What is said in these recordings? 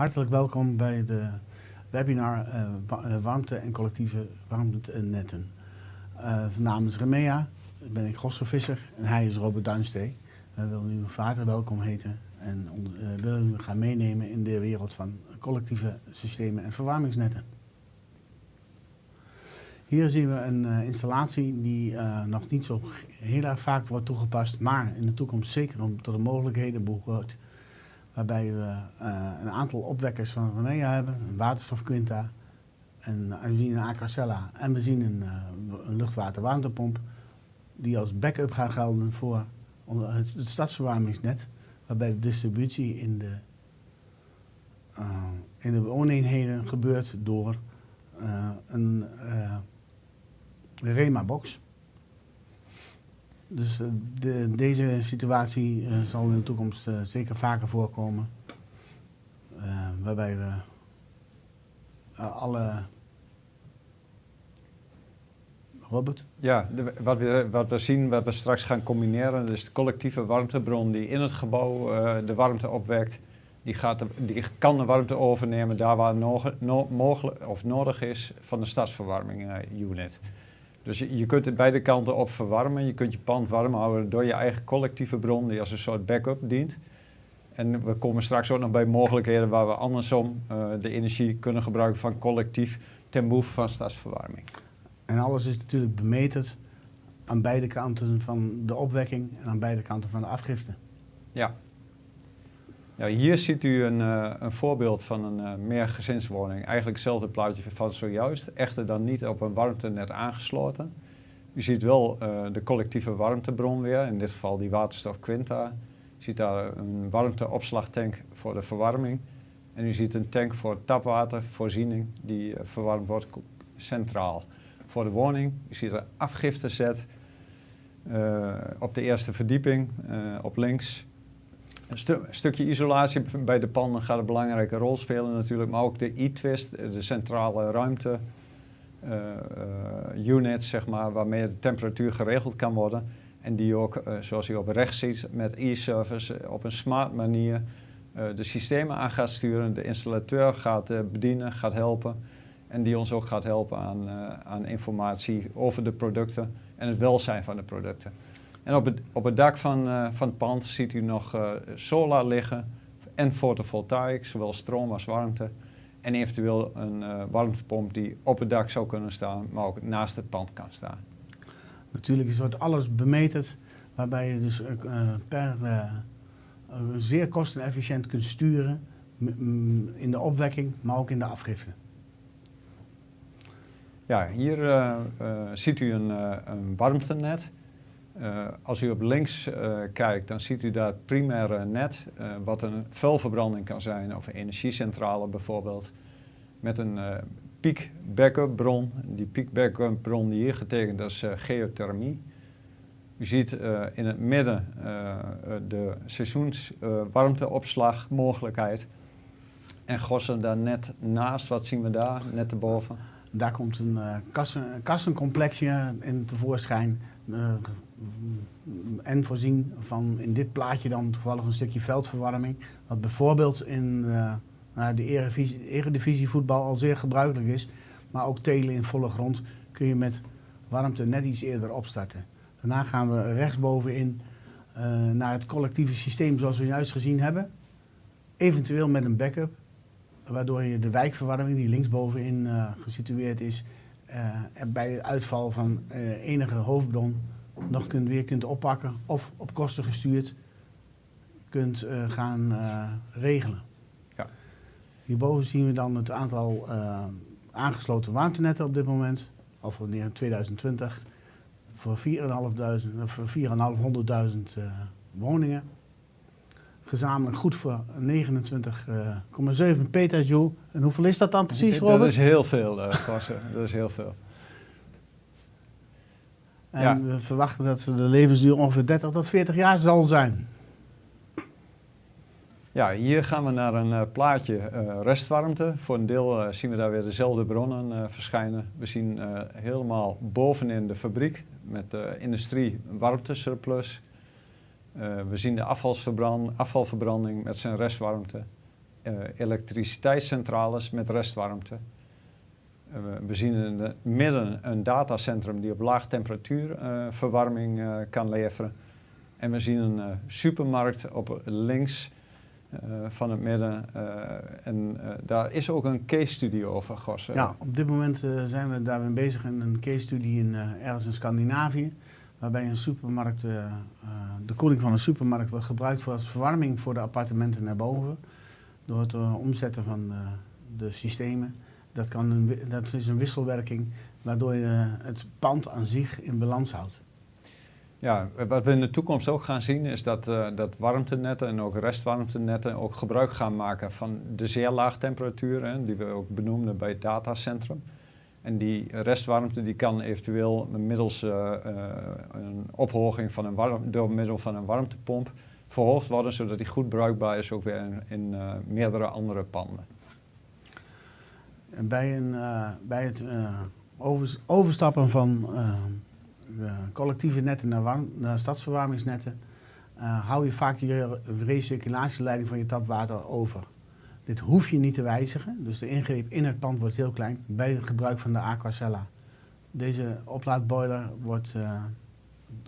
Hartelijk welkom bij de webinar uh, warmte en collectieve warmtenetten. Uh, namens Remea ben ik Gosse Visser en hij is Robert Duinstee. We willen u vader welkom heten en uh, willen u gaan meenemen in de wereld van collectieve systemen en verwarmingsnetten. Hier zien we een installatie die nog niet zo heel erg vaak wordt toegepast, maar in de toekomst zeker om tot de mogelijkheden behoort. Waarbij we uh, een aantal opwekkers van Renea hebben, een waterstofquinta, en we zien een Acarcella en we zien een, een luchtwaterwarmtepomp die als backup gaan gelden voor het, het stadsverwarmingsnet, waarbij de distributie in de, in de wooneenheden gebeurt door een Rema-box. Dus uh, de, deze situatie uh, zal in de toekomst uh, zeker vaker voorkomen. waarbij we alle... Robert? Ja, wat, we, wat we zien, wat we straks gaan combineren, dus de collectieve warmtebron die in het gebouw de warmte opwekt, die, gaat die kan de warmte overnemen daar waar no, mogelijk of nodig is van de stadsverwarming unit. Dus je, je kunt het beide kanten op verwarmen. Je kunt je pand warm houden door je eigen collectieve bron die als een soort backup dient. En we komen straks ook nog bij mogelijkheden waar we andersom uh, de energie kunnen gebruiken van collectief ten behoeve van stadsverwarming. En alles is natuurlijk bemeterd aan beide kanten van de opwekking en aan beide kanten van de afgifte. Ja, hier ziet u een, uh, een voorbeeld van een uh, meergezinswoning. Eigenlijk hetzelfde plaatje van zojuist, echter dan niet op een warmtenet aangesloten. U ziet wel uh, de collectieve warmtebron weer, in dit geval die waterstof Quinta. U ziet daar een warmteopslagtank voor de verwarming. En u ziet een tank voor tapwatervoorziening die verwarmd wordt centraal. Voor de woning, u ziet een afgiftezet op de eerste verdieping, op links. Een, stu stukje isolatie bij de panden gaat een belangrijke rol spelen natuurlijk, maar ook de e-twist, de centrale ruimte uh, uh, unit, zeg maar, waarmee de temperatuur geregeld kan worden. En die ook, zoals u op rechts ziet, met e-service op een smart manier de systemen aan gaat sturen, de installateur gaat bedienen, gaat helpen. En die ons ook gaat helpen aan, aan informatie over de producten en het welzijn van de producten. En op het, op het dak van, uh, van het pand ziet u nog uh, solar liggen en fotovoltaïk, zowel stroom als warmte. En eventueel een uh, warmtepomp die op het dak zou kunnen staan, maar ook naast het pand kan staan. Natuurlijk wordt alles bemeterd, waarbij je dus per zeer kostenefficiënt kunt sturen in de opwekking, maar ook in de afgifte. Ja, hier ziet u een, een warmtenet. Uh, als u op links uh, kijkt, dan ziet u daar het primaire net, uh, wat een vuilverbranding kan zijn, of een energiecentrale bijvoorbeeld, met een piek backup bron. Die piek backup bron die hier getekend is geothermie. U ziet in het midden de seizoenswarmteopslagmogelijkheid. en gossen daar net naast, wat zien we daar, net erboven? Daar komt een kassen, kassencomplexje in tevoorschijn en voorzien van in dit plaatje dan toevallig een stukje veldverwarming. Wat bijvoorbeeld in uh, de eredivisie, eredivisie voetbal al zeer gebruikelijk is. Maar ook telen in volle grond kun je met warmte net iets eerder opstarten. Daarna gaan we rechtsbovenin uh, naar het collectieve systeem zoals we juist gezien hebben. Eventueel met een backup, waardoor je de wijkverwarming die linksbovenin uh, gesitueerd is, bij uitval van enige hoofdbron nog kunt, weer kunt oppakken of op kosten gestuurd kunt uh, gaan uh, regelen. Ja. Hierboven zien we dan het aantal uh, aangesloten warmtenetten op dit moment, of wanneer 2020, voor 4.500 woningen. Gezamenlijk goed voor 29,7 petajoule. En hoeveel is dat dan precies, Robert? Dat is heel veel, uh, dat is heel veel. En ja. we verwachten dat de levensduur ongeveer 30 tot 40 jaar zal zijn. Ja, hier gaan we naar een uh, plaatje uh, restwarmte. Voor een deel uh, zien we daar weer dezelfde bronnen verschijnen. We zien helemaal bovenin de fabriek met de industrie warmtesurplus. we zien de afvalverbranding met zijn restwarmte. elektriciteitscentrales met restwarmte. We zien in het midden een datacentrum die op laag temperatuur verwarming kan leveren. En we zien een supermarkt op links van het midden. En daar is ook een case study over, Gos. Ja, op dit moment zijn we daarmee bezig in een case study in, ergens in Scandinavië. Waarbij een supermarkt, de koeling van een supermarkt wordt gebruikt voor als verwarming voor de appartementen naar boven. Door het omzetten van de systemen. Dat, kan een, dat is een wisselwerking waardoor je het pand aan zich in balans houdt. Ja, wat we in de toekomst ook gaan zien is dat, uh, dat warmtenetten en ook restwarmtenetten ook gebruik gaan maken van de zeer laag temperatuur, hè, die we ook benoemden bij het datacentrum. En die restwarmte die kan eventueel middels uh, een ophoging van een door middel van een warmtepomp verhoogd worden, zodat die goed bruikbaar is ook weer in meerdere andere panden. Bij, een, bij het overstappen van eh, collectieve netten naar, naar stadsverwarmingsnetten, hou je vaak je recirculatieleiding van je tapwater over. Dit hoef je niet te wijzigen, dus de ingreep in het pand wordt heel klein bij het gebruik van de Aquacella. Deze oplaadboiler wordt,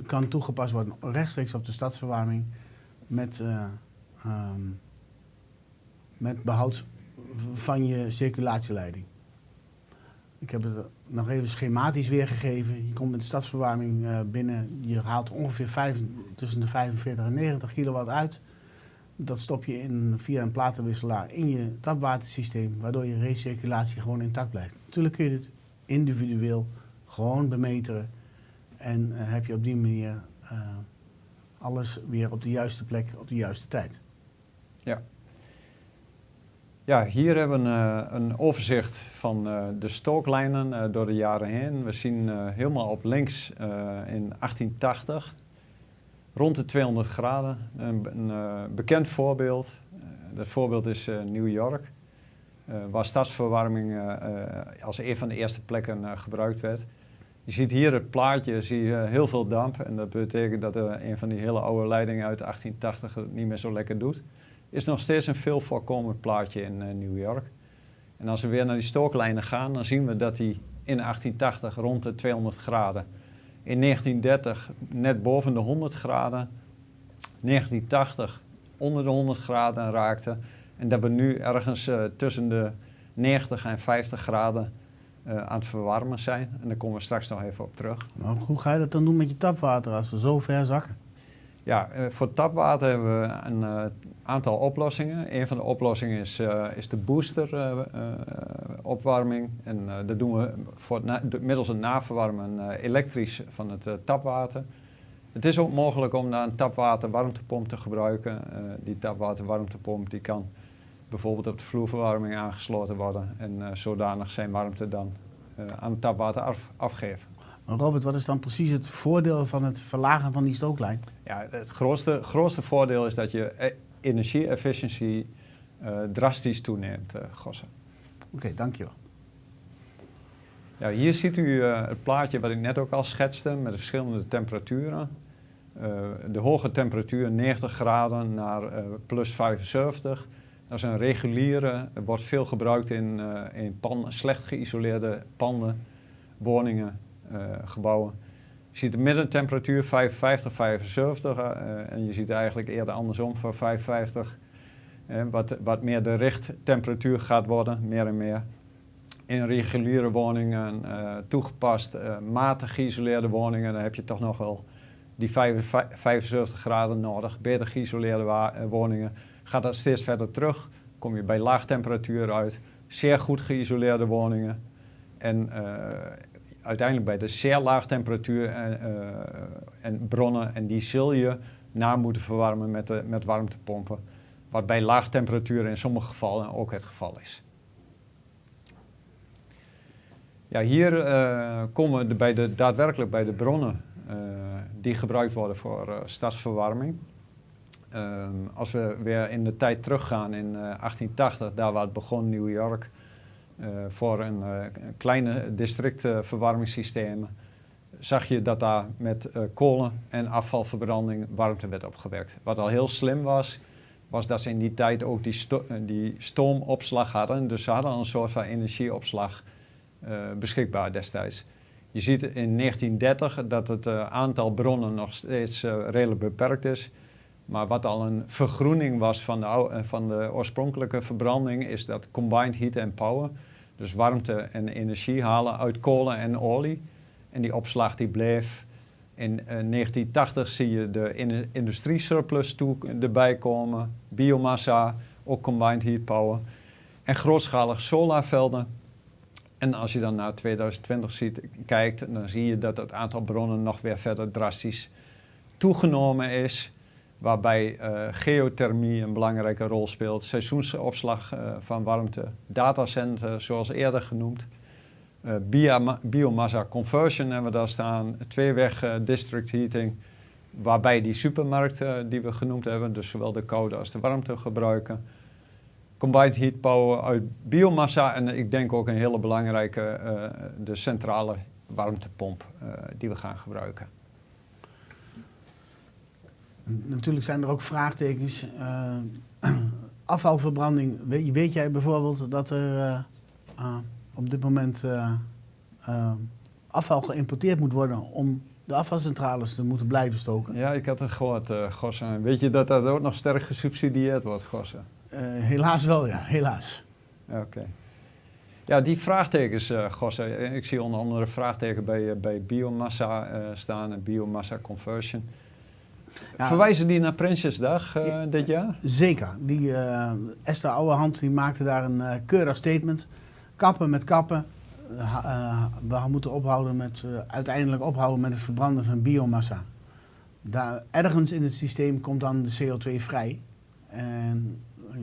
kan toegepast worden rechtstreeks op de stadsverwarming met, um, met behoud van je circulatieleiding. Ik heb het nog even schematisch weergegeven. Je komt met de stadsverwarming uh, binnen. Je haalt ongeveer vijf, tussen de 45 en 90 kilowatt uit. Dat stop je in, via een platenwisselaar in je tapwatersysteem, waardoor je recirculatie gewoon intact blijft. Natuurlijk kun je het individueel gewoon bemeteren. En uh, heb je op die manier uh, alles weer op de juiste plek, op de juiste tijd. Ja. Ja, hier hebben we een, eh, een overzicht van uh, de stooklijnen uh, door de jaren heen. We zien helemaal op links in 1880 rond de 200 graden. Een, een bekend voorbeeld, dat voorbeeld is New York, waar stadsverwarming als een van de eerste plekken gebruikt werd. Je ziet hier het plaatje, zie je heel veel damp en dat betekent dat een van die hele oude leidingen uit 1880 het niet meer zo lekker doet is nog steeds een veel voorkomend plaatje in uh, New York. En als we weer naar die stooklijnen gaan, dan zien we dat die in 1880 rond de 200 graden, in 1930 net boven de 100 graden, 1980 onder de 100 graden raakte en dat we nu ergens uh, tussen de 90 en 50 graden uh, aan het verwarmen zijn. En daar komen we straks nog even op terug. Maar hoe ga je dat dan doen met je tapwater als we zo ver zakken? Ja, voor tapwater hebben we een aantal oplossingen. Een van de oplossingen is, uh, is de boosteropwarming. Uh, en dat doen we voor middels het naverwarmen elektrisch van het tapwater. Het is ook mogelijk om daar een tapwaterwarmtepomp te gebruiken. die tapwaterwarmtepomp die kan bijvoorbeeld op de vloerverwarming aangesloten worden en zodanig zijn warmte dan aan het tapwater af, afgeven. Robert, wat is dan precies het voordeel van het verlagen van die stooklijn? Ja, het grootste, grootste voordeel is dat je energie-efficiëntie uh, drastisch toeneemt, uh, Gossen. Oké, okay, dankjewel. Ja, hier ziet u uh, het plaatje wat ik net ook al schetste met de verschillende temperaturen. de hoge temperatuur 90 graden naar plus 75. Dat is een reguliere, wordt veel gebruikt in, in panden, slecht geïsoleerde panden, woningen, gebouwen. Je ziet de middentemperatuur 55, 75 uh, en je ziet eigenlijk eerder andersom voor 55, uh, wat, wat meer de richttemperatuur gaat worden, meer en meer. In reguliere woningen, toegepast, matig geïsoleerde woningen, dan heb je toch nog wel die 75 graden nodig. Beter geïsoleerde woningen gaat dat steeds verder terug, kom je bij laag temperatuur uit. Zeer goed geïsoleerde woningen en uiteindelijk bij de zeer laag temperatuur en, uh, en, bronnen. En die zul je na moeten verwarmen met, de, met warmtepompen. Wat bij laag temperatuur in sommige gevallen ook het geval is. Ja, hier uh, komen we bij de, daadwerkelijk bij de bronnen die gebruikt worden voor stadsverwarming. Um, als we weer in de tijd teruggaan in 1880, daar waar het begon, New York, voor een uh, kleine districtverwarmingssystemen zag je dat daar met uh, kolen en afvalverbranding warmte werd opgewerkt. Wat al heel slim was, was dat ze in die tijd ook die, die stoomopslag hadden. Dus ze hadden een soort van energieopslag beschikbaar destijds. Je ziet in 1930 dat het aantal bronnen nog steeds redelijk beperkt is. Maar wat al een vergroening was van de, van de oorspronkelijke verbranding, is dat combined heat and power. Dus warmte en energie halen uit kolen en olie. En die opslag die bleef. In 1980 zie je de in industriesurplus toe erbij komen. Biomassa, ook combined heat power. En grootschalig solarvelden. En als je dan naar 2020 ziet, kijkt, dan zie je dat het aantal bronnen nog weer verder drastisch toegenomen is waarbij uh, geothermie een belangrijke rol speelt, seizoensopslag uh, van warmte, datacenter zoals eerder genoemd, uh, biomassa conversion hebben we daar staan, tweeweg district heating, waarbij die supermarkten die we genoemd hebben, dus zowel de koude als de warmte gebruiken. Combined heat power uit biomassa en ik denk ook een hele belangrijke, de centrale warmtepomp die we gaan gebruiken. Natuurlijk zijn er ook vraagtekens. Uh, afvalverbranding. Weet, weet, jij bijvoorbeeld dat er uh, uh, op dit moment afval geïmporteerd moet worden om de afvalcentrales te moeten blijven stoken? Ja, ik had het gehoord, Gossen. Weet je dat dat ook nog sterk gesubsidieerd wordt, Gossen? helaas wel, ja, helaas. Oké. Ja, die vraagtekens, uh, Gossen. Ik zie onder andere vraagtekens bij, bij biomassa staan en biomassa conversion. Verwijzen die naar Prinsjesdag uh, dit jaar? Zeker. Die, uh, Esther Ouwehand die maakte daar een uh, keurig statement. Kappen met kappen. we moeten ophouden met, uiteindelijk ophouden met het verbranden van biomassa. Daar, ergens in het systeem komt dan de CO2 vrij. En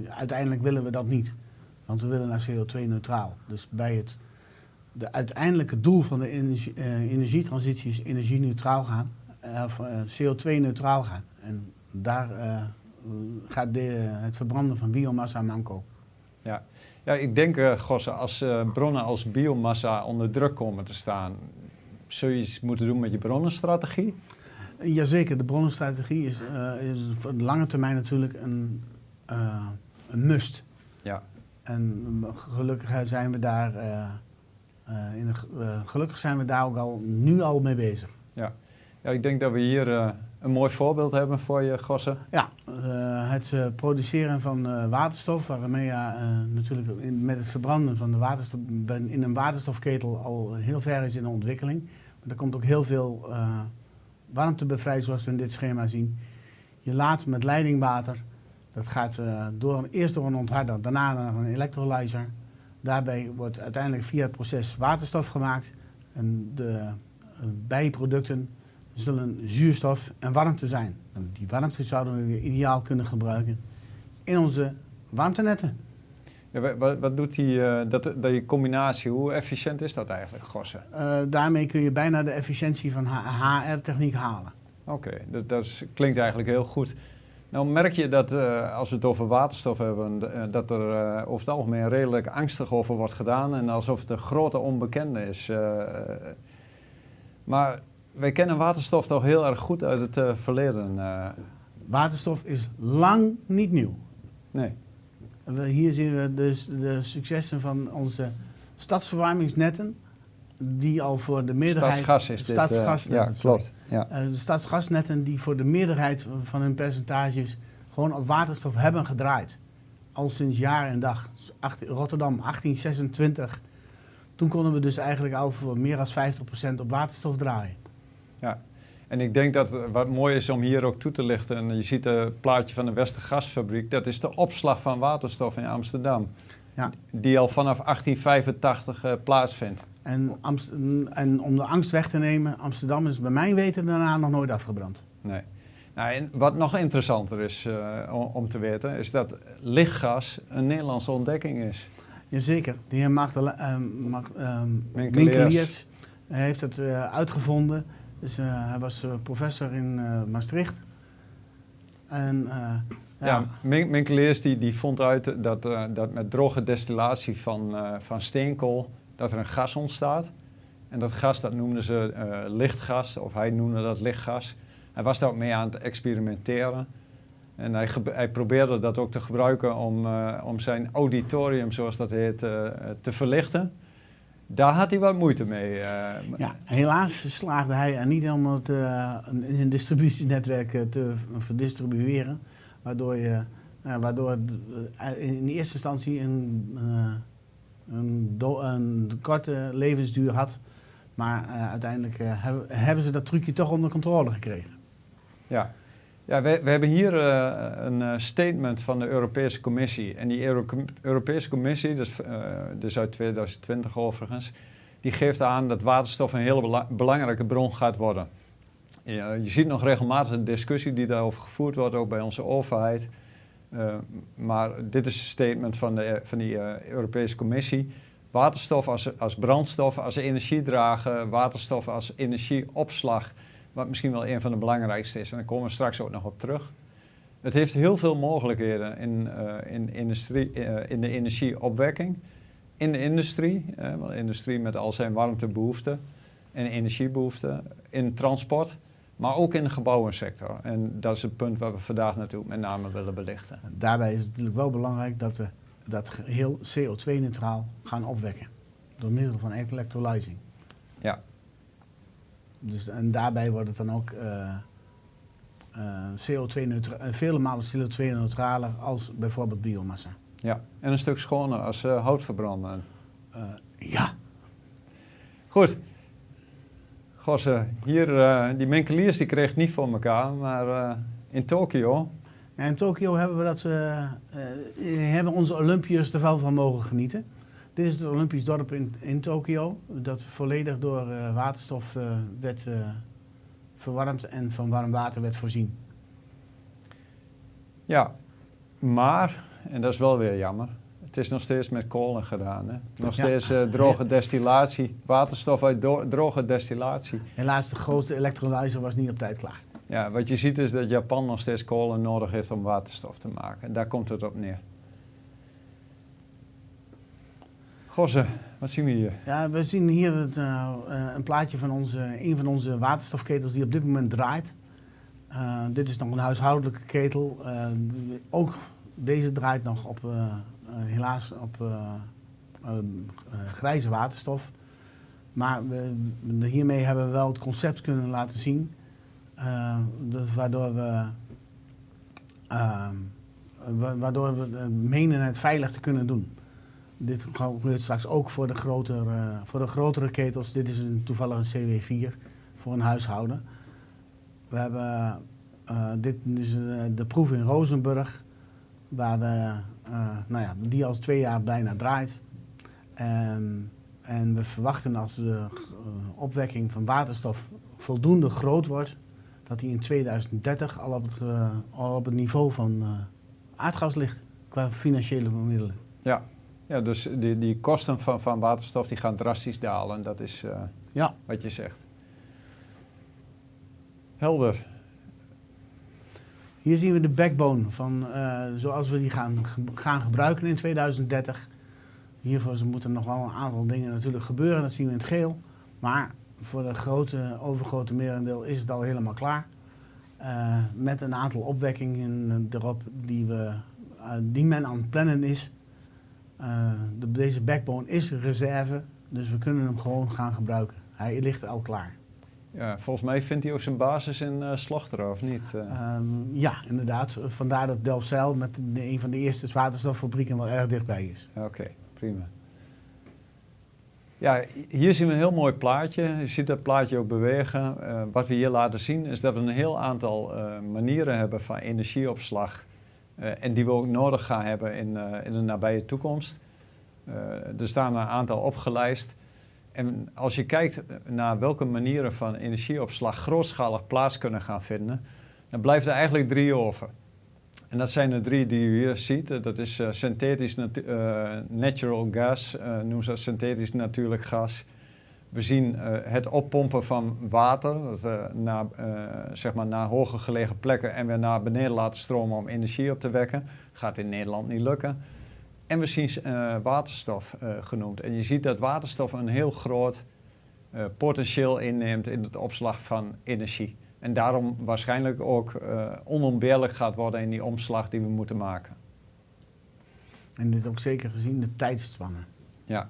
uiteindelijk willen we dat niet. Want we willen naar CO2-neutraal. Dus bij het de uiteindelijke doel van de energie, energietransitie is energie-neutraal gaan. Eh, eh, CO2-neutraal gaan. En daar eh, gaat de, het verbranden van biomassa manco. Ja. ja, ik denk, uh, Gosse, als bronnen als biomassa onder druk komen te staan, zul je iets moeten doen met je bronnenstrategie? Jazeker, de bronnenstrategie is, is voor de lange termijn natuurlijk een, een must. Ja. En gelukkig zijn we daar, in gelukkig zijn we daar ook al nu al mee bezig. Ja. Ja, ik denk dat we hier uh, een mooi voorbeeld hebben voor je, Gossen. Ja, uh, het uh, produceren van waterstof, waarmee je natuurlijk met het verbranden van de waterstof in een waterstofketel al heel ver is in de ontwikkeling. Maar er komt ook heel veel warmte bevrijd, zoals we in dit schema zien. Je laat met leidingwater, dat gaat door, eerst door een ontharder, daarna naar een electrolyzer. Daarbij wordt uiteindelijk via het proces waterstof gemaakt. En de bijproducten zullen zuurstof en warmte zijn. En die warmte zouden we weer ideaal kunnen gebruiken in onze warmtenetten. Ja, wat, wat, doet die, uh, dat, die combinatie, hoe efficiënt is dat eigenlijk, Gossen? Uh, daarmee kun je bijna de efficiëntie van HR-techniek halen. Oké, dat, dat klinkt eigenlijk heel goed. Nou merk je dat uh, als we het over waterstof hebben, dat er over het algemeen redelijk angstig over wordt gedaan en alsof het een grote onbekende is. maar wij kennen waterstof toch heel erg goed uit het uh, verleden. Uh. Waterstof is lang niet nieuw. Nee. Hier zien we dus de successen van onze stadsverwarmingsnetten. Die al voor de meerderheid. Stadsgas is stadsgas dit. Uh, ja, klopt. Ja. de stadsgasnetten die voor de meerderheid van hun percentages gewoon op waterstof hebben gedraaid. Al sinds jaar en dag. Rotterdam 1826. Toen konden we dus eigenlijk al voor meer dan 50% op waterstof draaien. Ja, en ik denk dat wat mooi is om hier ook toe te lichten, en je ziet het plaatje van de Westergasfabriek, dat is de opslag van waterstof in Amsterdam. Ja. Die al vanaf 1885 uh, eh, plaatsvindt. En, en, om de angst weg te nemen, Amsterdam is bij mijn weten daarna nog nooit afgebrand. Nee. Nou, en wat nog interessanter is uh, om, te weten, is dat lichtgas een Nederlandse ontdekking is. Jazeker. De heer Magdala, uh, Mag, uh, heeft het uitgevonden. Dus uh, hij was uh, professor in uh, Maastricht. En, ja, ja die, die vond uit dat, dat met droge destillatie van, van steenkool dat er een gas ontstaat. En dat gas dat noemden ze lichtgas, of hij noemde dat lichtgas. Hij was daar ook mee aan het experimenteren. En hij, hij, probeerde dat ook te gebruiken om, om zijn auditorium, zoals dat heet, te verlichten. Daar had hij wat moeite mee. Ja, helaas slaagde hij er niet om het in een distributienetwerk te verdistribueren. Waardoor je waardoor in eerste instantie een, een, een korte levensduur had. Maar uiteindelijk hebben, hebben ze dat trucje toch onder controle gekregen. Ja, ja we, we hebben hier uh, een statement van de Europese Commissie. En die Euro Europese Commissie, dus, dus uit 2020 overigens, die geeft aan dat waterstof een hele bela belangrijke bron gaat worden. je ziet nog regelmatig een discussie die daarover gevoerd wordt, ook bij onze overheid. Maar dit is een statement van, de, van die Europese Commissie. Waterstof als, als brandstof, als energiedrager, waterstof als energieopslag, wat misschien wel een van de belangrijkste is. En daar komen we straks ook nog op terug. Het heeft heel veel mogelijkheden in, uh, in, industrie, in de energieopwekking, in de industrie, want industrie met al zijn warmtebehoeften en energiebehoeften, in transport. Maar ook in de gebouwensector. En dat is het punt waar we vandaag natuurlijk met name willen belichten. Daarbij is het natuurlijk wel belangrijk dat we dat heel CO2-neutraal gaan opwekken. Door middel van electrolyzing. Ja. Dus, en daarbij wordt het dan ook uh, uh, CO2 vele malen CO2-neutraler als bijvoorbeeld biomassa. Ja, en een stuk schoner als uh, hout verbranden. ja. Goed, Gosse, hier, die Menkeliers die kreeg het niet voor elkaar, maar in Tokio... Ja, in Tokio hebben we dat, hebben onze Olympiërs er wel van mogen genieten. Dit is het Olympisch dorp in, in Tokio, dat volledig door waterstof werd verwarmd en van warm water werd voorzien. Ja, maar, en dat is wel weer jammer, het is nog steeds met kolen gedaan. Hè? Nog steeds droge destillatie, waterstof uit droge destillatie. Helaas, de grootste elektrolyzer was niet op tijd klaar. Ja, wat je ziet is dat Japan nog steeds kolen nodig heeft om waterstof te maken. En daar komt het op neer. Wat zien we hier? Ja, we zien hier het, uh, een plaatje van onze, een van onze waterstofketels die op dit moment draait. Uh, dit is nog een huishoudelijke ketel. ook deze draait nog op eh, helaas op eh, eh, grijze waterstof. Maar we, hiermee hebben we wel het concept kunnen laten zien. Waardoor we waardoor we menen het veilig te kunnen doen. Dit gebeurt straks ook voor de, grotere, voor de grotere ketels. Dit is een, toevallig een CW4 voor een huishouden. We hebben, uh, dit is de proef in Rozenburg, waar we nou ja, die al twee jaar bijna draait. En, en we verwachten als de opwekking van waterstof voldoende groot wordt, dat die in 2030 al op het, al op het niveau van aardgas ligt qua financiële middelen. Ja, ja dus die, die kosten van, van waterstof die gaan drastisch dalen. Dat is ja. wat je zegt. Helder. Hier zien we de backbone van uh, zoals we die gaan, gaan gebruiken in 2030. Hiervoor moeten nog wel een aantal dingen natuurlijk gebeuren, dat zien we in het geel. Maar voor het grote, overgrote merendeel is het al helemaal klaar. Uh, met een aantal opwekkingen erop die, we, die men aan het plannen is. De, deze backbone is reserve, dus we kunnen hem gewoon gaan gebruiken. Hij ligt al klaar. Ja, volgens mij vindt hij ook zijn basis in uh, Slochteren, of niet? Um, ja, inderdaad. Vandaar dat Delfzijl met de, een van de eerste waterstoffabrieken wel erg dichtbij is. Oké, prima. Ja, hier zien we een heel mooi plaatje. Je ziet dat plaatje ook bewegen. Uh, wat we hier laten zien is dat we een heel aantal manieren hebben van energieopslag. En die we ook nodig gaan hebben in, in de nabije toekomst. er staan een aantal opgelijst. En als je kijkt naar welke manieren van energieopslag grootschalig plaats kunnen gaan vinden, dan blijft er eigenlijk drie over. En dat zijn de drie die u hier ziet. Dat is synthetisch natu natural gas, noemen ze synthetisch natuurlijk gas. We zien het oppompen van water, dat, naar, zeg maar naar hoger gelegen plekken en weer naar beneden laten stromen om energie op te wekken. Gaat in Nederland niet lukken. En we zien uh, waterstof uh, genoemd. En je ziet dat waterstof een heel groot uh, potentieel inneemt in het opslag van energie. En daarom waarschijnlijk ook uh, onontbeerlijk gaat worden in die omslag die we moeten maken. En dit ook zeker gezien de tijdspannen. Ja.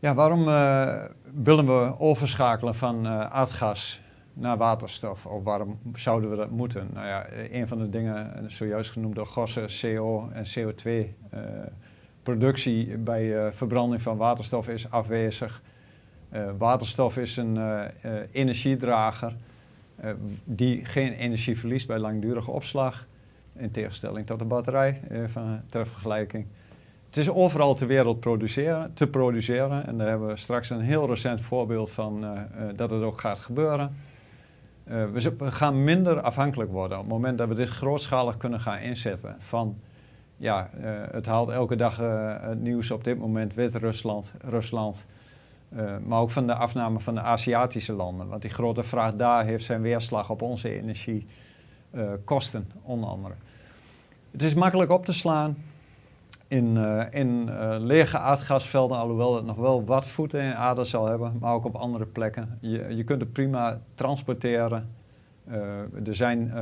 Ja, waarom uh, willen we overschakelen van uh, aardgas naar waterstof? Of waarom zouden we dat moeten? Nou ja, een van de dingen, zojuist genoemd door Gossen, CO en CO2-productie bij verbranding van waterstof is afwezig. waterstof is een energiedrager die geen energie verliest bij langdurige opslag. In tegenstelling tot de batterij, eh, van, ter vergelijking. Het is overal ter wereld produceren, te produceren. En daar hebben we straks een heel recent voorbeeld van uh, uh, dat het ook gaat gebeuren. Uh, we, gaan minder afhankelijk worden op het moment dat we dit grootschalig kunnen gaan inzetten. Van, ja, het haalt elke dag het nieuws op dit moment Wit-Rusland, Rusland. maar ook van de afname van de Aziatische landen. Want die grote vraag daar heeft zijn weerslag op onze energiekosten, onder andere. Het is makkelijk op te slaan in, uh, in uh, lege aardgasvelden, alhoewel het nog wel wat voeten in aarde zal hebben, maar ook op andere plekken. Je, je kunt het prima transporteren. Uh, er zijn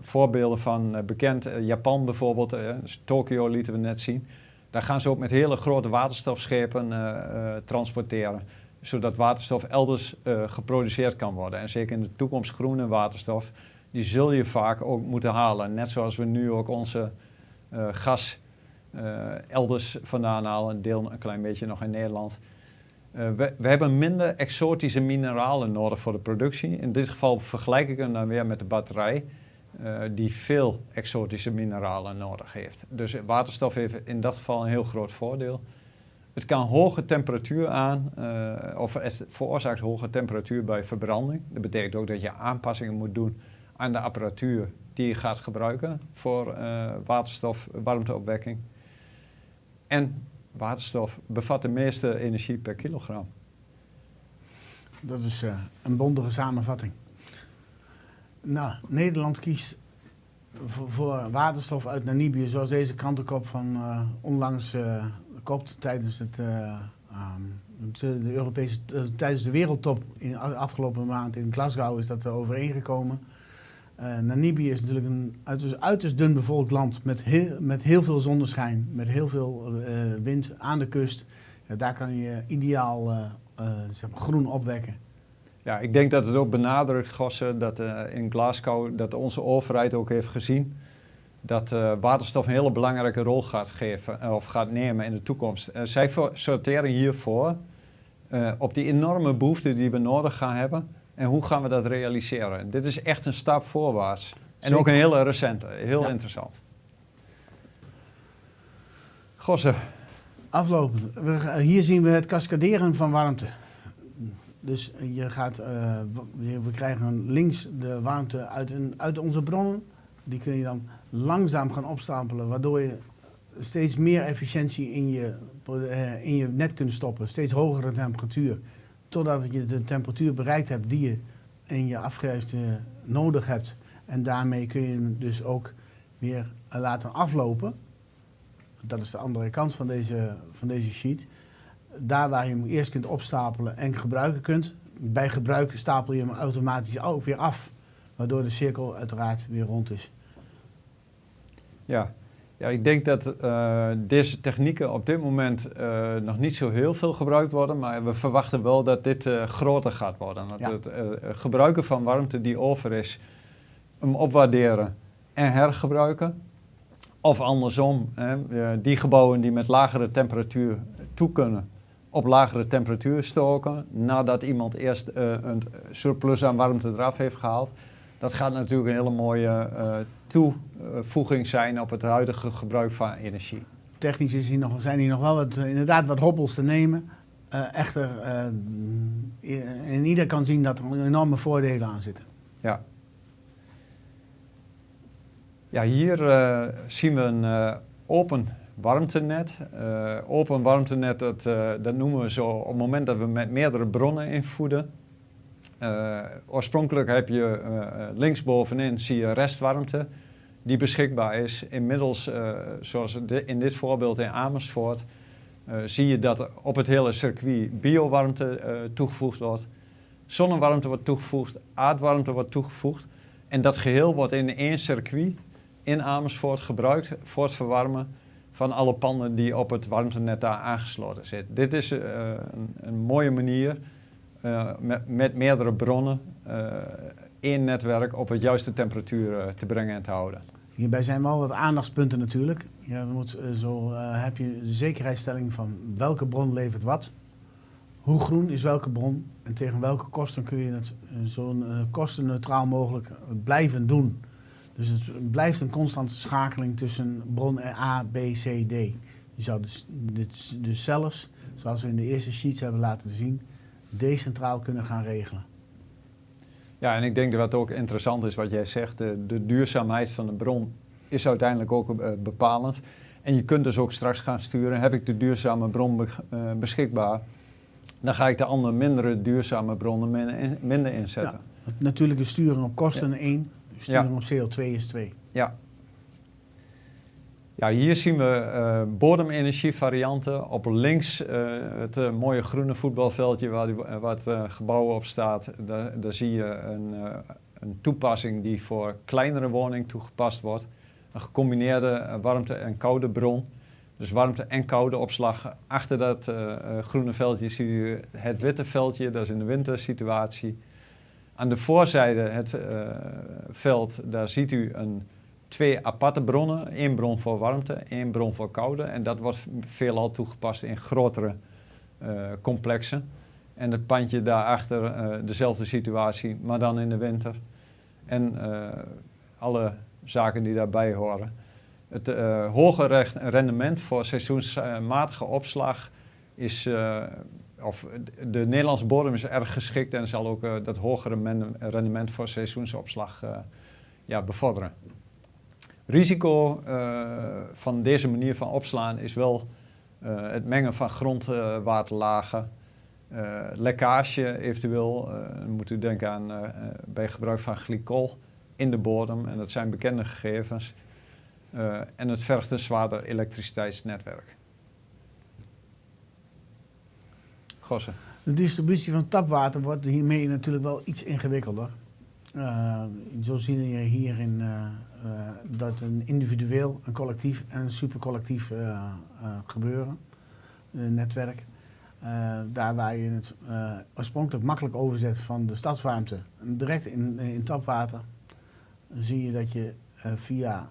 voorbeelden van bekend, Japan bijvoorbeeld, dus Tokio lieten we net zien. Daar gaan ze ook met hele grote waterstofschepen transporteren, zodat waterstof elders geproduceerd kan worden. En zeker in de toekomst groene waterstof die zul je vaak ook moeten halen. Net zoals we nu ook onze gas elders vandaan halen, een deel een klein beetje nog in Nederland. Uh, we, we, hebben minder exotische mineralen nodig voor de productie. In dit geval vergelijk ik hem dan weer met de batterij, die veel exotische mineralen nodig heeft. Dus waterstof heeft in dat geval een heel groot voordeel. Het kan hoge temperatuur aan, of het veroorzaakt hoge temperatuur bij verbranding. Dat betekent ook dat je aanpassingen moet doen aan de apparatuur die je gaat gebruiken voor waterstof, warmteopwekking. En waterstof bevat de meeste energie per kilogram. Dat is uh, een bondige samenvatting. Nou, Nederland kiest voor, waterstof uit Namibië, zoals deze krantenkop van uh, onlangs kopt tijdens het, de, de Europese, tijdens de wereldtop in afgelopen maand in Glasgow is dat er overeengekomen. Uh, Namibië is natuurlijk een uiterst, uiterst, dun bevolkt land met heel, met heel veel zonneschijn, met heel veel uh, wind aan de kust. Daar kan je ideaal uh, zeg maar groen opwekken. Ja, ik denk dat het ook benadrukt, Gosse, dat in Glasgow dat onze overheid ook heeft gezien dat waterstof een hele belangrijke rol gaat geven of gaat nemen in de toekomst. zij sorteren hiervoor op die enorme behoefte die we nodig gaan hebben en hoe gaan we dat realiseren? Dit is echt een stap voorwaarts. En ook een hele recente, heel ja. interessant. Gosse. Aflopen. hier zien we het cascaderen van warmte. Dus je gaat, uh, we krijgen links de warmte uit, een, uit onze bronnen. Die kun je dan langzaam gaan opstapelen, waardoor je steeds meer efficiëntie in je, uh, in je net kunt stoppen. Steeds hogere temperatuur totdat je de temperatuur bereikt hebt die je in je afgrijfte nodig hebt. En daarmee kun je hem dus ook weer laten aflopen. Dat is de andere kant van deze, van deze sheet. Daar waar je hem eerst kunt opstapelen en gebruiken kunt. Bij gebruik stapel je hem automatisch ook weer af. Waardoor de cirkel uiteraard weer rond is. Ja, ja, ik denk dat uh, deze technieken op dit moment uh, nog niet zo heel veel gebruikt worden, maar we verwachten wel dat dit uh, groter gaat worden. Dat ja. het gebruiken van warmte die over is, hem opwaarderen en hergebruiken. Of andersom, hè, die gebouwen die met lagere temperatuur toe kunnen, op lagere temperatuur stoken, nadat iemand eerst een surplus aan warmte eraf heeft gehaald. Dat gaat natuurlijk een hele mooie toevoeging zijn op het huidige gebruik van energie. Technisch is hier nog, zijn hier nog wel wat, inderdaad wat hobbels te nemen. Uh, echter, uh, in ieder kan zien dat er enorme voordelen aan zitten. Ja. Ja, hier uh, zien we een open warmtenet. open warmtenet, dat, dat noemen we zo op het moment dat we met meerdere bronnen invoeden. Oorspronkelijk heb je linksbovenin zie je restwarmte die beschikbaar is. Inmiddels, zoals in dit voorbeeld in Amersfoort, zie je dat op het hele circuit biowarmte toegevoegd wordt. zonnewarmte wordt toegevoegd, aardwarmte wordt toegevoegd. En dat geheel wordt in één circuit in Amersfoort gebruikt voor het verwarmen van alle panden die op het warmtenet daar aangesloten zitten. Dit is een, mooie manier uh, met, met, meerdere bronnen uh, één netwerk op het juiste temperatuur te brengen en te houden. Hierbij zijn wel wat aandachtspunten natuurlijk. Je moet, zo heb je de zekerheidsstelling van welke bron levert wat. Hoe groen is welke bron en tegen welke kosten kun je het zo kostenneutraal mogelijk blijven doen. Dus het blijft een constante schakeling tussen bron A, B, C, D. Je zou dus, dus, dus zelfs, zoals we in de eerste sheets hebben laten zien, decentraal kunnen gaan regelen. Ja, en ik denk dat wat ook interessant is wat jij zegt, de, de duurzaamheid van de bron is uiteindelijk ook uh, bepalend. En je kunt dus ook straks gaan sturen, heb ik de duurzame bron be, uh, beschikbaar, dan ga ik de andere mindere duurzame bronnen minder, minder inzetten. Ja, natuurlijke sturing op kosten ja. 1, sturing op CO2 is 2. Ja. Ja, hier zien we uh, bodemenergievarianten. Op links uh, het uh, mooie groene voetbalveldje waar, waar het gebouw op staat. Daar, daar zie je een, een, toepassing die voor kleinere woningen toegepast wordt. Een gecombineerde warmte- en koude bron. Dus warmte- en koude opslag. Achter dat groene veldje zie je het witte veldje, dat is in de wintersituatie. Aan de voorzijde het veld, daar ziet u een, twee aparte bronnen. één bron voor warmte, één bron voor koude. En dat wordt veelal toegepast in grotere uh, complexen. En het pandje daarachter uh, dezelfde situatie, maar dan in de winter. En alle zaken die daarbij horen. Het hoge rendement voor seizoensmatige opslag is of de Nederlandse bodem is erg geschikt en zal ook dat hogere rendement voor seizoensopslag ja, bevorderen. Risico uh, van deze manier van opslaan is wel het mengen van grondwaterlagen, lekkage eventueel. dan moet u denken aan bij gebruik van glycol in de bodem en dat zijn bekende gegevens. en het vergt een zwaarder elektriciteitsnetwerk. Gossen. De distributie van tapwater wordt hiermee natuurlijk wel iets ingewikkelder. Uh, zo zien we hier in, uh, uh, dat een individueel, een collectief en supercollectief gebeuren. Een netwerk. daar waar je het oorspronkelijk makkelijk overzet van de stadswarmte direct in, in tapwater, zie je dat je via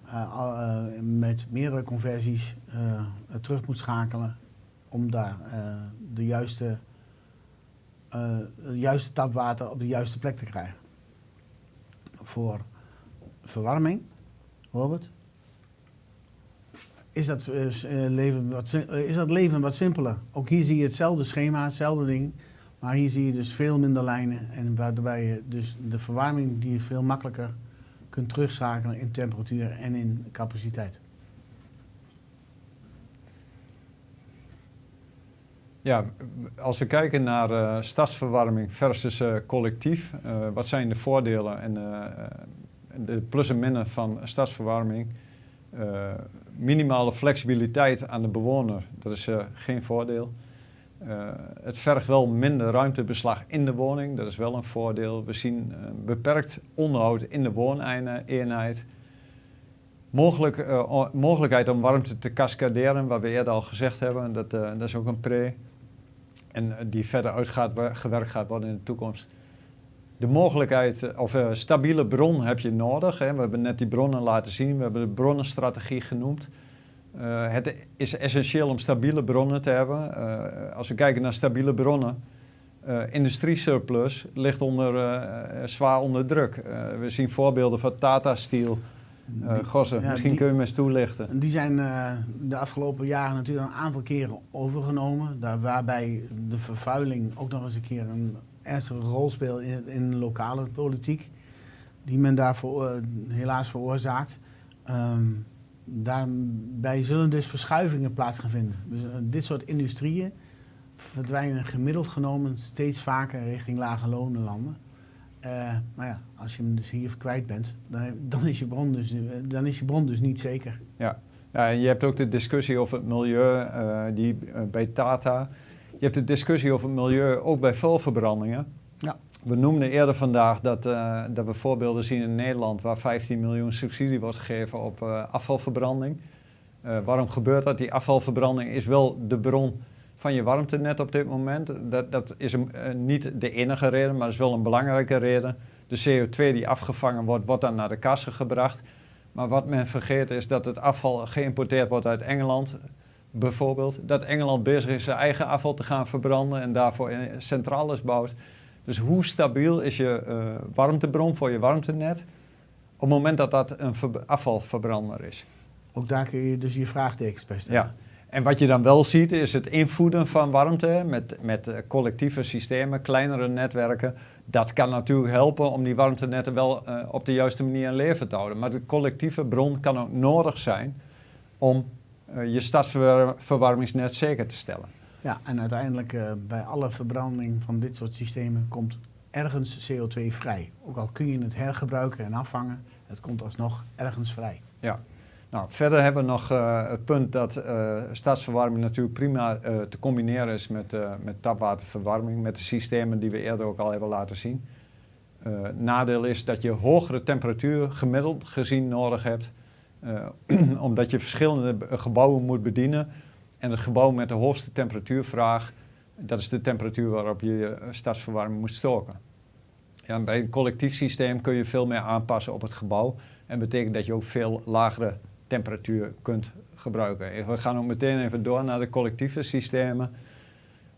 met meerdere conversies terug moet schakelen om daar de juiste juiste tapwater op de juiste plek te krijgen. Voor verwarming, Robert, is dat, uh, leven wat, is dat leven wat simpeler. Ook hier zie je hetzelfde schema, hetzelfde ding. Maar hier zie je dus veel minder lijnen. En waarbij je dus de verwarming die je veel makkelijker kunt terugschakelen in temperatuur en in capaciteit. Ja, als we kijken naar uh, stadsverwarming versus uh, collectief, uh, wat zijn de voordelen en de plus en minnen van stadsverwarming? minimale flexibiliteit aan de bewoner, dat is geen voordeel. het vergt wel minder ruimtebeslag in de woning, dat is wel een voordeel. We zien beperkt onderhoud in de wooneenheid. Mogelijk, mogelijkheid om warmte te cascaderen, wat we eerder al gezegd hebben, dat, dat is ook een pre en eh, die verder uitgewerkt gaat worden in de toekomst. De mogelijkheid, eh, of uh, stabiele bron heb je nodig. Hè. We hebben net die bronnen laten zien, we hebben de bronnenstrategie genoemd. Het is essentieel om stabiele bronnen te hebben. Als we kijken naar stabiele bronnen, uh, industriesurplus ligt onder, zwaar onder druk. we zien voorbeelden van Tata Steel, uh, Gossen, ja, misschien die, kun je me eens toelichten. Die zijn uh, de afgelopen jaren natuurlijk een aantal keren overgenomen. Daar, waarbij de vervuiling ook nog eens een keer een ernstige rol speelt in, in de lokale politiek. Die men daarvoor uh, helaas veroorzaakt. Um, daarbij zullen dus verschuivingen plaats gaan vinden. Dus dit soort industrieën verdwijnen gemiddeld genomen steeds vaker richting lage lonenlanden. Uh, maar ja, als je hem dus hier kwijt bent, dan, dan, is je bron dus, dan is je bron dus niet zeker. Ja. ja, en je hebt ook de discussie over het milieu uh, die, uh, bij Tata. Je hebt de discussie over het milieu ook bij vuilverbrandingen. Ja. we noemden eerder vandaag dat, dat we voorbeelden zien in Nederland waar 15 miljoen subsidie wordt gegeven op afvalverbranding. Waarom gebeurt dat? Die afvalverbranding is wel de bron van je warmtenet op dit moment. Dat, dat is een, niet de enige reden, maar is wel een belangrijke reden. De CO2 die afgevangen wordt, wordt dan naar de kassen gebracht. Maar wat men vergeet is dat het afval geïmporteerd wordt uit Engeland bijvoorbeeld. Dat Engeland bezig is zijn eigen afval te gaan verbranden en daarvoor centrales bouwt. Dus hoe stabiel is je uh, warmtebron voor je warmtenet op het moment dat dat een afvalverbrander is? Ook daar kun je dus je vraagtekens bij stellen. Ja. En wat je dan wel ziet is het invoeden van warmte met, met eh, collectieve systemen, kleinere netwerken. Dat kan natuurlijk helpen om die warmtenetten wel uh, op de juiste manier in leven te houden. Maar de collectieve bron kan ook nodig zijn om uh, je stadsverwarmingsnet zeker te stellen. Ja, en uiteindelijk uh, bij alle verbranding van dit soort systemen komt ergens CO2 vrij. Ook al kun je het hergebruiken en afvangen, het komt alsnog ergens vrij. Ja. Nou, verder hebben we nog uh, het punt dat uh, stadsverwarming natuurlijk prima uh, te combineren is met, met tapwaterverwarming, met de systemen die we eerder ook al hebben laten zien. nadeel is dat je hogere temperatuur gemiddeld gezien nodig hebt, omdat je verschillende gebouwen moet bedienen. En het gebouw met de hoogste temperatuurvraag, dat is de temperatuur waarop je je stadsverwarming moet stoken. Ja, bij een collectief systeem kun je veel meer aanpassen op het gebouw. En betekent dat je ook veel lagere temperatuur kunt gebruiken. We gaan ook meteen even door naar de collectieve systemen.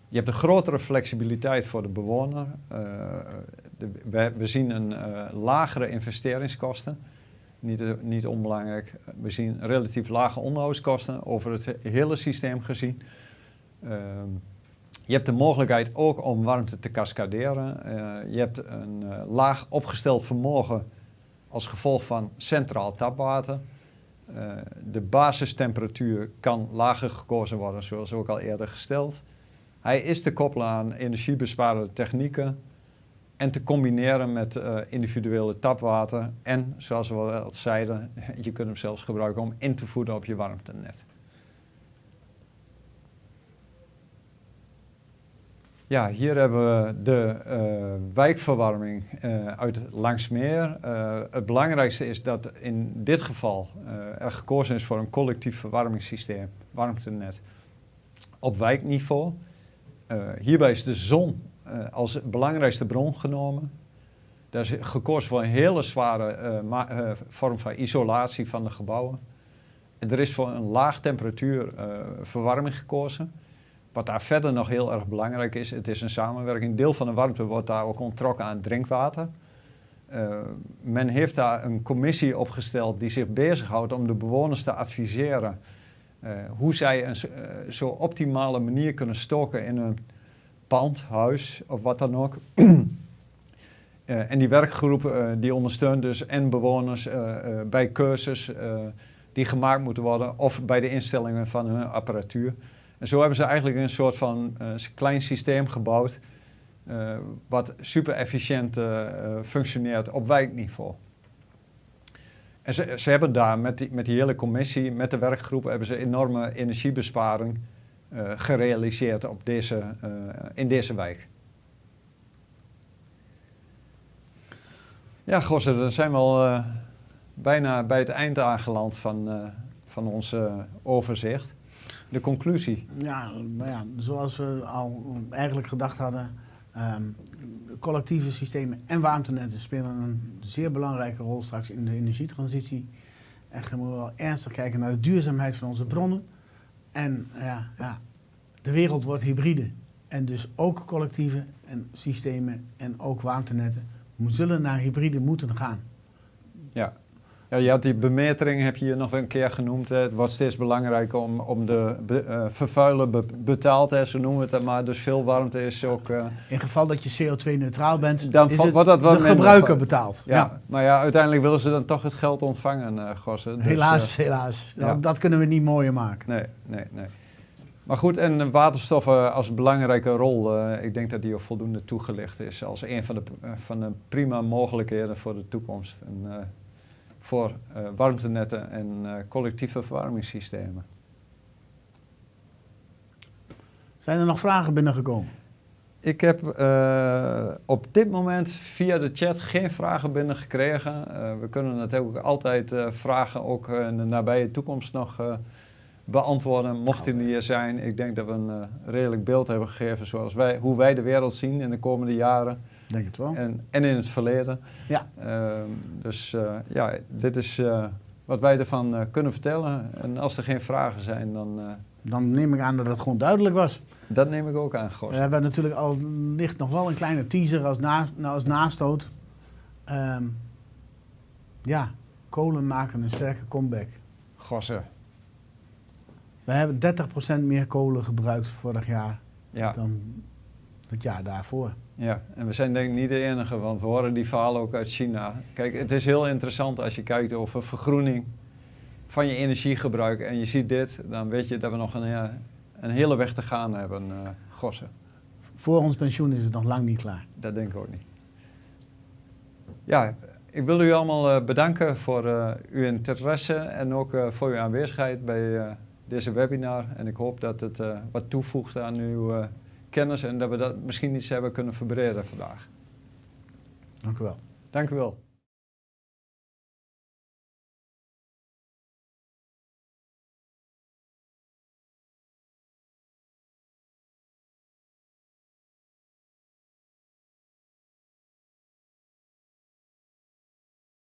Je hebt een grotere flexibiliteit voor de bewoner. De, we, zien een uh, lagere investeringskosten. Niet, uh, niet, onbelangrijk. We zien relatief lage onderhoudskosten over het hele systeem gezien. Ehm, je hebt de mogelijkheid ook om warmte te cascaderen. je hebt een laag opgesteld vermogen als gevolg van centraal tapwater. Uh, de basistemperatuur kan lager gekozen worden, zoals ook al eerder gesteld. Hij is te koppelen aan energiebesparende technieken en te combineren met uh, individuele tapwater. En, zoals we al zeiden, je kunt hem zelfs gebruiken om in te voeden op je warmtenet. Ja, hier hebben we de uh, wijkverwarming uh, uit Langsmeer. Uh, het belangrijkste is dat in dit geval er gekozen is voor een collectief verwarmingssysteem, warmtenet, op wijkniveau. hierbij is de zon als belangrijkste bron genomen. Daar is gekozen voor een hele zware vorm van isolatie van de gebouwen. En er is voor een laag temperatuur verwarming gekozen. Wat daar verder nog heel erg belangrijk is, het is een samenwerking. Deel van de warmte wordt daar ook onttrokken aan drinkwater. Uh, men heeft daar een commissie opgesteld die zich bezighoudt om de bewoners te adviseren uh, hoe zij een uh, zo optimale manier kunnen stoken in een pand, huis of wat dan ook. en die werkgroep die ondersteunt dus en bewoners bij cursus die gemaakt moeten worden of bij de instellingen van hun apparatuur. En zo hebben ze eigenlijk een soort van uh, klein systeem gebouwd, uh, wat super efficiënt uh, functioneert op wijkniveau. En ze, ze hebben daar met die, met die hele commissie, met de werkgroep, hebben ze enorme energiebesparing gerealiseerd op deze, in deze wijk. Ja, Gosse, dan zijn we al bijna bij het eind aangeland van, van ons overzicht de conclusie? Ja, nou ja, zoals we al eigenlijk gedacht hadden, um, collectieve systemen en warmtenetten spelen een zeer belangrijke rol straks in de energietransitie. Echt, moeten we wel ernstig kijken naar de duurzaamheid van onze bronnen. En ja, ja, de wereld wordt hybride. En dus ook collectieve en systemen en ook warmtenetten zullen naar hybride moeten gaan. Ja, ja, je had die bemetering, heb je hier nog een keer genoemd. Het wordt steeds belangrijker om, om de be, uh, vervuiler be, betaald, hè, zo noemen we het maar. Dus veel warmte is ook... Uh, In geval dat je CO2-neutraal bent, dan is het wordt dat de gebruiker betaald. Ja, ja, maar ja, uiteindelijk willen ze dan toch het geld ontvangen, uh, Gossen. Dus, helaas, helaas. Ja. Dat, dat, kunnen we niet mooier maken. Nee, nee, nee. Maar goed, en waterstoffen als belangrijke rol, ik denk dat die ook voldoende toegelicht is als een van de, van de prima mogelijkheden voor de toekomst. En, voor uh, warmtenetten en uh, collectieve verwarmingssystemen. Zijn er nog vragen binnengekomen? Ik heb uh, op dit moment via de chat geen vragen binnengekregen. Uh, we kunnen natuurlijk altijd uh, vragen ook in de nabije toekomst nog beantwoorden, mochten die er zijn. Ik denk dat we een redelijk beeld hebben gegeven zoals wij, hoe wij de wereld zien in de komende jaren. Denk het wel. En, en in het verleden. Ja. Ehm, dus ja, dit is wat wij ervan kunnen vertellen. En als er geen vragen zijn, dan dan neem ik aan dat het gewoon duidelijk was. Dat neem ik ook aan, Gos. We hebben natuurlijk al ligt nog wel een kleine teaser als, na, als nastoot. Um, ja, kolen maken een sterke comeback. Gossen. We hebben 30% meer kolen gebruikt vorig jaar ja. dan het jaar daarvoor. Ja, en we zijn denk ik niet de enige, want we horen die verhalen ook uit China. Kijk, het is heel interessant als je kijkt over vergroening van je energiegebruik en je ziet dit, dan weet je dat we nog een, een hele weg te gaan hebben, uh, Gossen. Voor ons pensioen is het nog lang niet klaar. Dat denk ik ook niet. Ja, ik wil u allemaal uh, bedanken voor uh, uw interesse en ook voor uw aanwezigheid bij deze webinar. En ik hoop dat het wat toevoegt aan uw kennis en dat we dat misschien iets hebben kunnen verbreden vandaag. Dank u wel. Dank u wel.